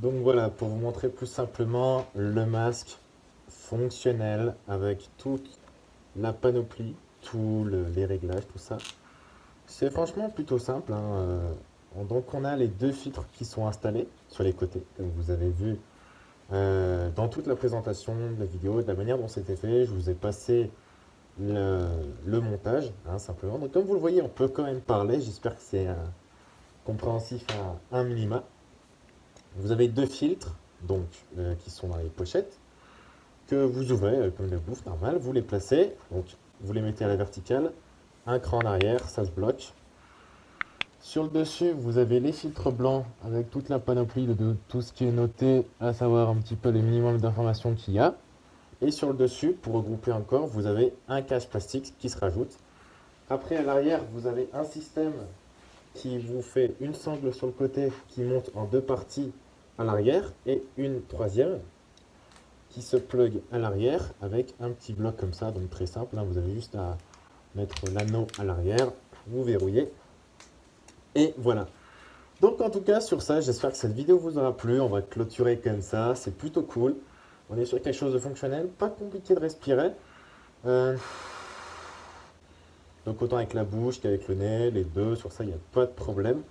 Donc voilà, pour vous montrer plus simplement le masque fonctionnel avec toute la panoplie, tous les réglages, tout ça. C'est franchement plutôt simple. hein, euh, Donc on a les deux filtres qui sont installés sur les côtés, comme vous avez vu euh, dans toute la présentation de la vidéo, de la manière dont c'était fait. Je vous ai passé le, montage, hein, simplement. Donc comme vous le voyez, on peut quand même parler. J'espère que c'est euh, compréhensif à un minima. Vous avez deux filtres, donc, euh, qui sont dans les pochettes, que vous ouvrez euh, comme le bouffe normal. Vous les placez, donc vous les mettez à la verticale. Un cran en arrière, ça se bloque. Sur le dessus, vous avez les filtres blancs avec toute la panoplie de tout ce qui est noté, à savoir un petit peu les minimums d'informations qu'il y a. Et sur le dessus, pour regrouper encore, vous avez un cache plastique qui se rajoute. Après, à l'arrière, vous avez un système qui vous fait une sangle sur le côté qui monte en deux parties à l'arrière et une troisième qui se plug à l'arrière avec un petit bloc comme ça, donc très simple. Là, vous avez juste à mettre l'anneau à l'arrière, vous verrouillez et voilà. Donc en tout cas sur ça, j'espère que cette vidéo vous aura plu. On va clôturer comme ça, c'est plutôt cool. On est sur quelque chose de fonctionnel, pas compliqué de respirer. Euh, Donc autant avec la bouche qu'avec le nez, les deux, sur ça il n'y a pas de problème.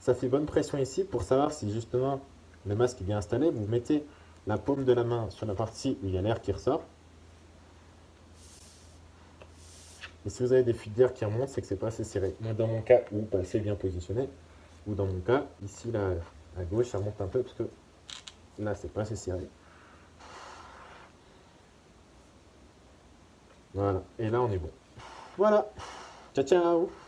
Ça fait bonne pression ici pour savoir si justement le masque est bien installé. Vous mettez la paume de la main sur la partie où il y a l'air qui ressort. Et si vous avez des fuites d'air qui remontent, c'est que c'est pas assez serré. Moi, dans mon cas, ou pas assez bien positionné, ou dans mon cas, ici, là, à gauche, ça remonte un peu parce que là, c'est pas assez serré. Voilà. Et là, on est bon. Voilà. Tchau, tchau.